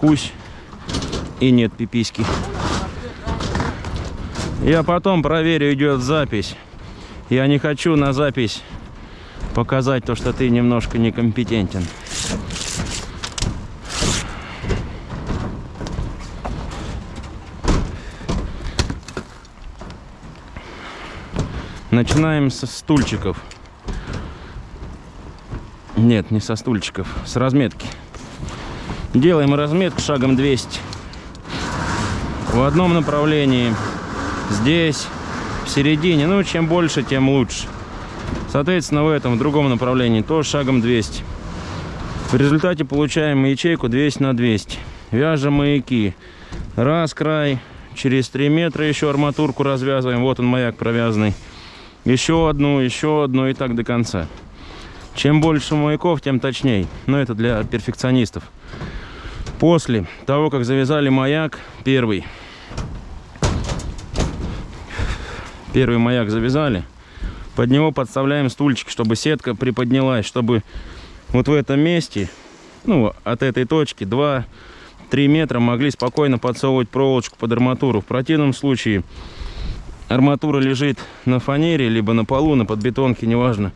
кусь и нет пиписьки. Я потом проверю, идет запись. Я не хочу на запись показать то, что ты немножко некомпетентен. Начинаем со стульчиков. Нет, не со стульчиков, с разметки. Делаем разметку шагом 200. В одном направлении. Здесь, в середине. Ну, чем больше, тем лучше. Соответственно, в этом, в другом направлении, тоже шагом 200. В результате получаем ячейку 200 на 200. Вяжем маяки. Раз край, через 3 метра еще арматурку развязываем. Вот он маяк провязанный. Еще одну, еще одну и так до конца. Чем больше маяков, тем точнее. Но это для перфекционистов. После того, как завязали маяк, первый. Первый маяк завязали. Под него подставляем стульчик, чтобы сетка приподнялась, чтобы вот в этом месте, ну, от этой точки 2-3 метра могли спокойно подсовывать проволочку под арматуру. В противном случае арматура лежит на фанере, либо на полу, на подбетонке, неважно.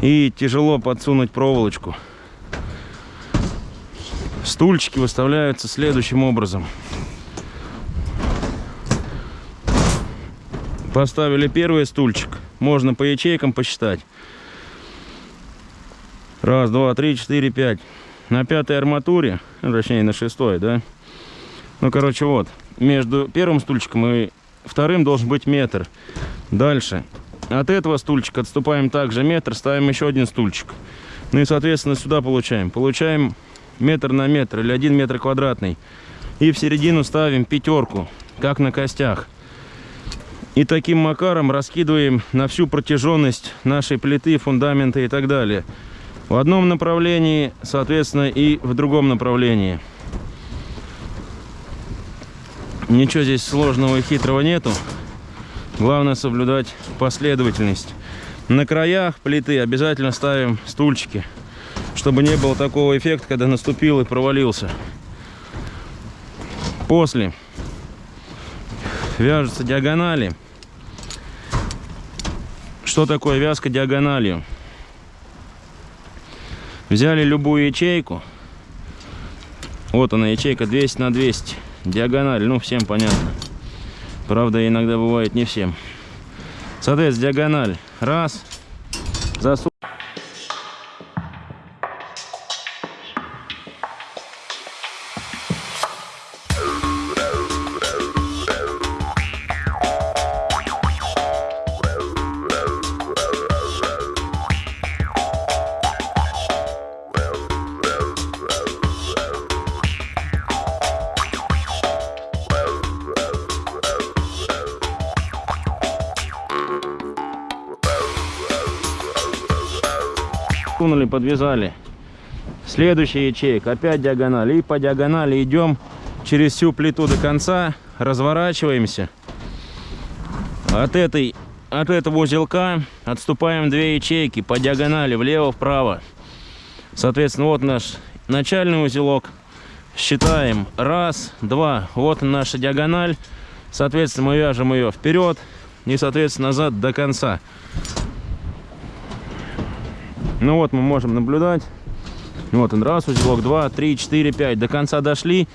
И тяжело подсунуть проволочку. Стульчики выставляются следующим образом. Поставили первый стульчик. Можно по ячейкам посчитать. Раз, два, три, четыре, пять. На пятой арматуре, ну, точнее на шестой, да? Ну, короче, вот. Между первым стульчиком и вторым должен быть метр. Дальше. От этого стульчика отступаем также метр, ставим еще один стульчик. Ну и, соответственно, сюда получаем. Получаем метр на метр или один метр квадратный. И в середину ставим пятерку, как на костях. И таким макаром раскидываем на всю протяженность нашей плиты, фундамента и так далее. В одном направлении, соответственно, и в другом направлении. Ничего здесь сложного и хитрого нету. Главное соблюдать последовательность. На краях плиты обязательно ставим стульчики, чтобы не было такого эффекта, когда наступил и провалился. После вяжутся диагонали. Что такое вязка диагональю? Взяли любую ячейку. Вот она, ячейка 200 на 200. Диагональ, ну всем понятно. Правда, иногда бывает не всем. Соответственно, диагональ. Раз. Засу... сунули, подвязали. Следующая ячейка, опять диагональ. И по диагонали идем через всю плиту до конца, разворачиваемся. От, этой, от этого узелка отступаем две ячейки по диагонали, влево-вправо. Соответственно, вот наш начальный узелок. Считаем. Раз, два. Вот наша диагональ. Соответственно, мы вяжем ее вперед и, соответственно, назад до конца. Ну вот мы можем наблюдать. Вот он, раз узелок, два, три, четыре, пять. До конца дошли.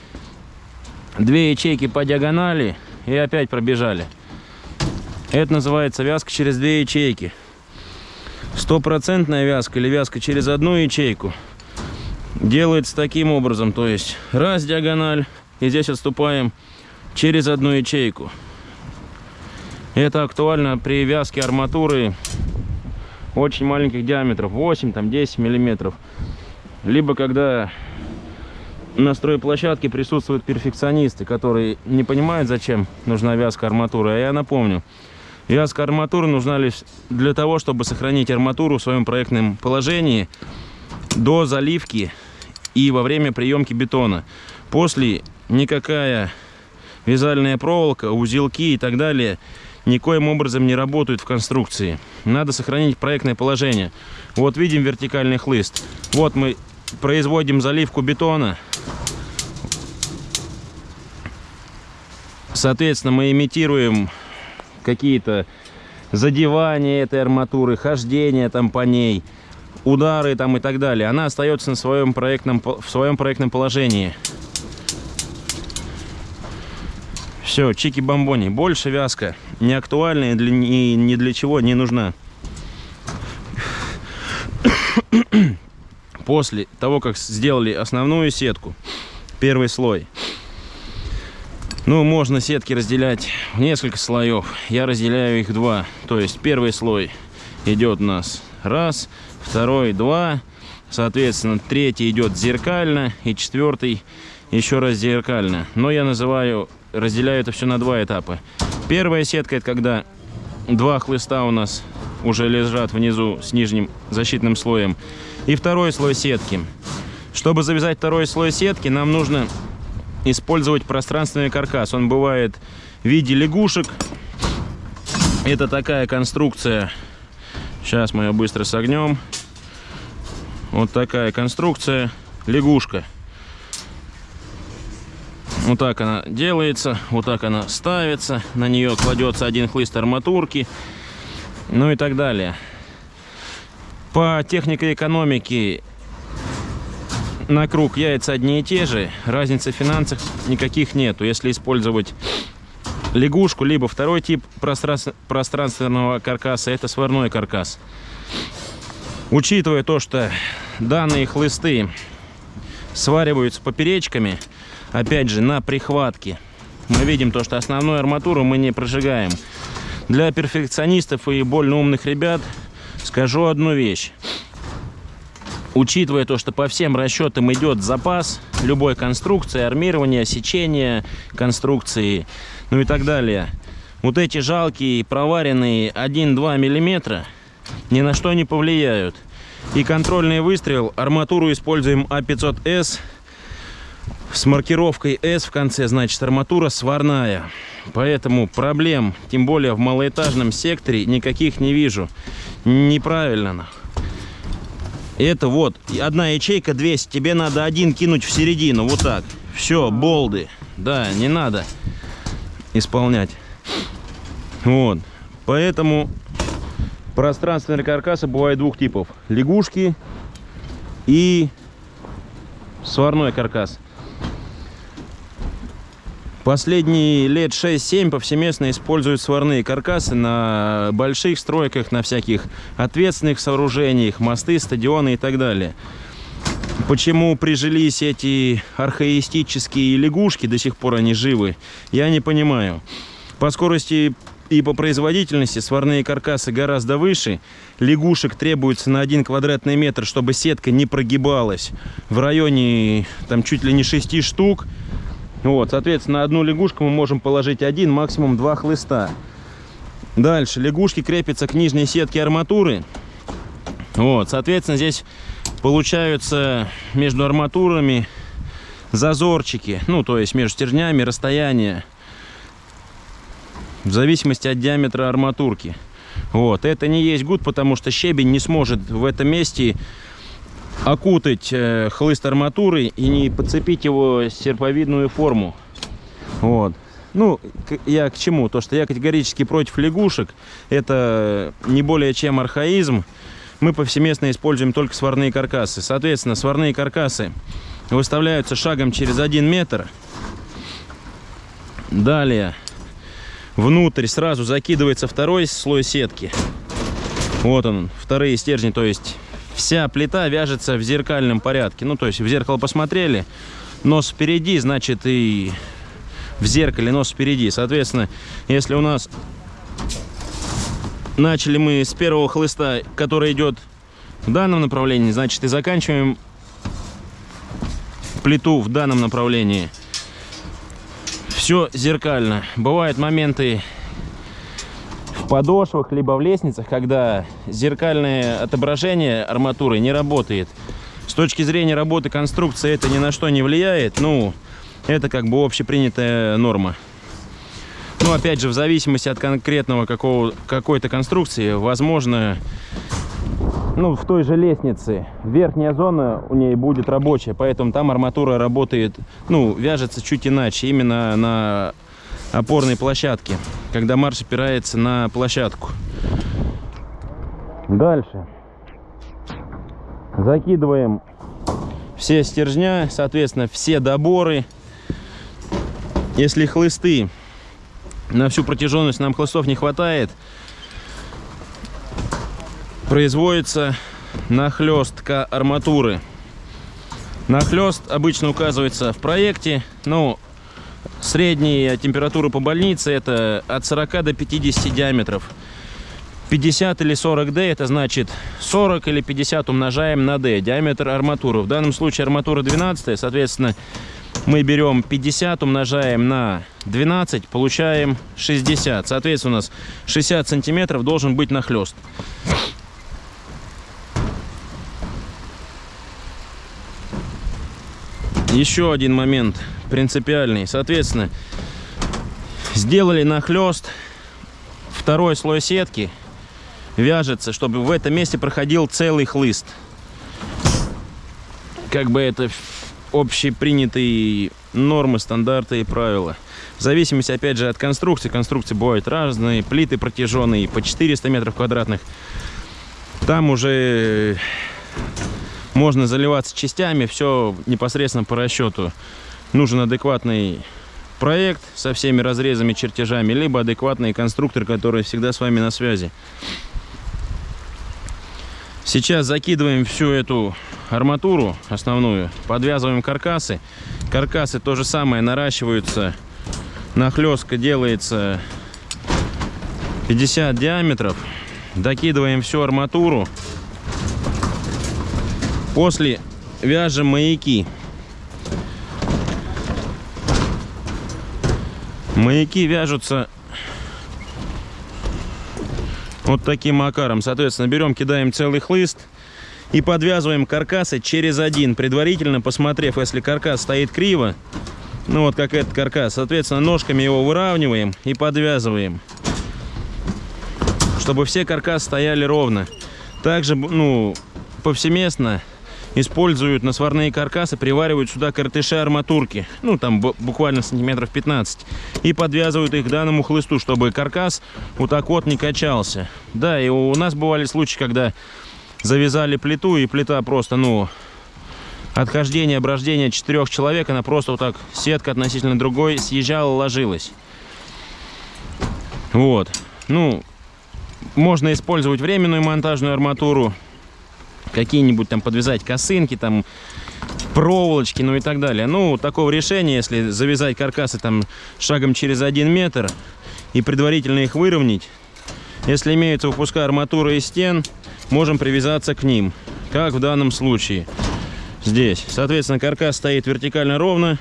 Две ячейки по диагонали и опять пробежали. Это называется вязка через две ячейки. Стопроцентная вязка или вязка через одну ячейку делается таким образом. То есть раз диагональ и здесь отступаем через одну ячейку. Это актуально при вязке арматуры очень маленьких диаметров 8 там 10 миллиметров. Либо когда на стройплощадке присутствуют перфекционисты которые не понимают зачем нужна вязка арматуры. А я напомню вязка арматуры нужна лишь для того чтобы сохранить арматуру в своем проектном положении до заливки и во время приемки бетона. После никакая вязальная проволока узелки и так далее никоим образом не работают в конструкции. Надо сохранить проектное положение. Вот видим вертикальный хлыст. Вот мы производим заливку бетона. Соответственно, мы имитируем какие-то задевания этой арматуры, хождение там по ней, удары там и так далее. Она остается на своем проектном, в своем проектном положении. Все, чики-бомбони. Больше вязка. Не актуальна и для, ни, ни для чего не нужна. После того, как сделали основную сетку, первый слой, ну, можно сетки разделять в несколько слоев. Я разделяю их два. То есть первый слой идет у нас раз, второй два. Соответственно, третий идет зеркально и четвертый еще раз зеркально. Но я называю, разделяю это все на два этапа. Первая сетка это когда два хлыста у нас уже лежат внизу с нижним защитным слоем. И второй слой сетки. Чтобы завязать второй слой сетки, нам нужно использовать пространственный каркас. Он бывает в виде лягушек. Это такая конструкция. Сейчас мы ее быстро согнем. Вот такая конструкция. Лягушка. Вот так она делается, вот так она ставится, на нее кладется один хлыст арматурки, ну и так далее. По технике экономики на круг яйца одни и те же, разницы в финансах никаких нету. Если использовать лягушку, либо второй тип пространственного каркаса, это сварной каркас. Учитывая то, что данные хлысты свариваются поперечками, опять же, на прихватке, мы видим то, что основную арматуру мы не прожигаем. Для перфекционистов и больно умных ребят скажу одну вещь учитывая то, что по всем расчетам идет запас любой конструкции, армирования, сечения конструкции, ну и так далее. Вот эти жалкие проваренные 1-2 миллиметра ни на что не повлияют. И контрольный выстрел, арматуру используем А500С с маркировкой S в конце, значит арматура сварная. Поэтому проблем, тем более в малоэтажном секторе, никаких не вижу. Неправильно. Это вот, одна ячейка 200, тебе надо один кинуть в середину, вот так. Все, болды. Да, не надо исполнять. Вот. Поэтому пространственные каркасы бывают двух типов. Лягушки и сварной каркас. Последние лет 6-7 повсеместно используют сварные каркасы на больших стройках, на всяких ответственных сооружениях, мосты, стадионы и так далее. Почему прижились эти архаистические лягушки, до сих пор они живы, я не понимаю. По скорости и по производительности сварные каркасы гораздо выше. Лягушек требуется на 1 квадратный метр, чтобы сетка не прогибалась. В районе там чуть ли не 6 штук. Вот, соответственно, одну лягушку мы можем положить один, максимум два хлыста. Дальше, лягушки крепятся к нижней сетке арматуры. Вот, соответственно, здесь получаются между арматурами зазорчики. Ну, то есть между стержнями расстояние. В зависимости от диаметра арматурки. Вот, это не есть гуд, потому что щебень не сможет в этом месте окутать э, хлыст арматуры и не подцепить его серповидную форму. Вот. Ну, я к чему? То, что я категорически против лягушек. Это не более чем архаизм. Мы повсеместно используем только сварные каркасы. Соответственно, сварные каркасы выставляются шагом через один метр. Далее внутрь сразу закидывается второй слой сетки. Вот он, вторые стержни, то есть вся плита вяжется в зеркальном порядке. Ну, то есть в зеркало посмотрели, нос впереди, значит и в зеркале нос впереди. Соответственно, если у нас начали мы с первого хлыста, который идет в данном направлении, значит и заканчиваем плиту в данном направлении. Все зеркально. Бывают моменты подошвах, либо в лестницах, когда зеркальное отображение арматуры не работает. С точки зрения работы конструкции это ни на что не влияет. Ну, это как бы общепринятая норма. Ну, опять же, в зависимости от конкретного какой-то конструкции, возможно, ну, в той же лестнице верхняя зона у ней будет рабочая, поэтому там арматура работает, ну, вяжется чуть иначе, именно на опорной площадки, когда марш опирается на площадку. Дальше. Закидываем все стержня, соответственно, все доборы. Если хлысты на всю протяженность нам хлыстов не хватает, производится нахлестка арматуры. Нахлест обычно указывается в проекте, но средняя температура по больнице это от 40 до 50 диаметров. 50 или 40 D, это значит 40 или 50 умножаем на D, диаметр арматуры. В данном случае арматура 12, соответственно, мы берем 50, умножаем на 12, получаем 60. Соответственно, у нас 60 сантиметров должен быть нахлест. Еще один момент принципиальный. Соответственно, сделали нахлест, второй слой сетки – вяжется, чтобы в этом месте проходил целый хлыст. Как бы это общепринятые нормы, стандарты и правила. В зависимости, опять же, от конструкции. Конструкции бывают разные. Плиты протяженные по 400 метров квадратных. Там уже можно заливаться частями. Все непосредственно по расчету. Нужен адекватный проект со всеми разрезами, чертежами, либо адекватный конструктор, который всегда с вами на связи. Сейчас закидываем всю эту арматуру основную, подвязываем каркасы. Каркасы то же самое наращиваются, нахлестка делается 50 диаметров. Докидываем всю арматуру. После вяжем маяки. Маяки вяжутся вот таким макаром. Соответственно, берем, кидаем целый хлыст и подвязываем каркасы через один, предварительно посмотрев, если каркас стоит криво, ну вот как этот каркас, соответственно, ножками его выравниваем и подвязываем, чтобы все каркасы стояли ровно. Также, ну, повсеместно используют на сварные каркасы, приваривают сюда картыши арматурки, ну там буквально сантиметров 15, и подвязывают их к данному хлысту, чтобы каркас вот так вот не качался. Да, и у нас бывали случаи, когда завязали плиту, и плита просто, ну, отхождение, оброждение четырех человек, она просто вот так, сетка относительно другой, съезжала, ложилась. Вот. Ну, можно использовать временную монтажную арматуру, какие-нибудь там подвязать косынки, там проволочки, ну и так далее. Ну, такого решения, если завязать каркасы там шагом через один метр и предварительно их выровнять, если имеются выпуска арматуры и стен, можем привязаться к ним, как в данном случае здесь. Соответственно, каркас стоит вертикально ровно,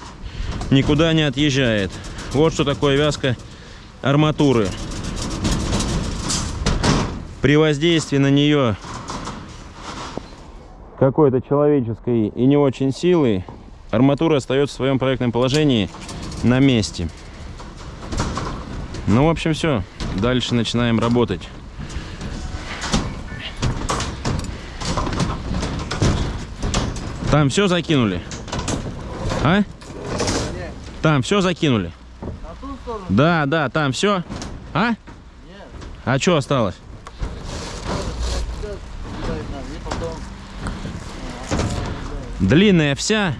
никуда не отъезжает. Вот что такое вязка арматуры. При воздействии на нее какой-то человеческой и не очень силы, арматура остается в своем проектном положении на месте. Ну, в общем, все. Дальше начинаем работать. Там все закинули? А? Там все закинули? Да, да, там все. А? А что осталось? Длинная вся.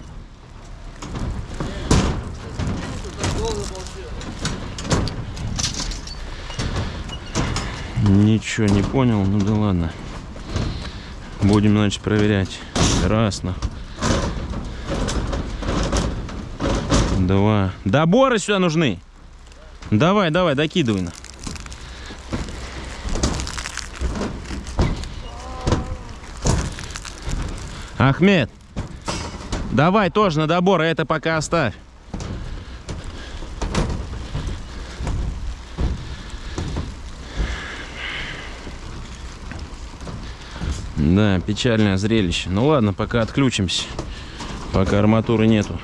Ничего не понял, ну да ладно. Будем, значит, проверять. Красно. Два. Доборы сюда нужны. Давай, давай, докидывай. На. Ахмед. Давай тоже на добор, а это пока оставь. Да, печальное зрелище. Ну ладно, пока отключимся. Пока арматуры нету.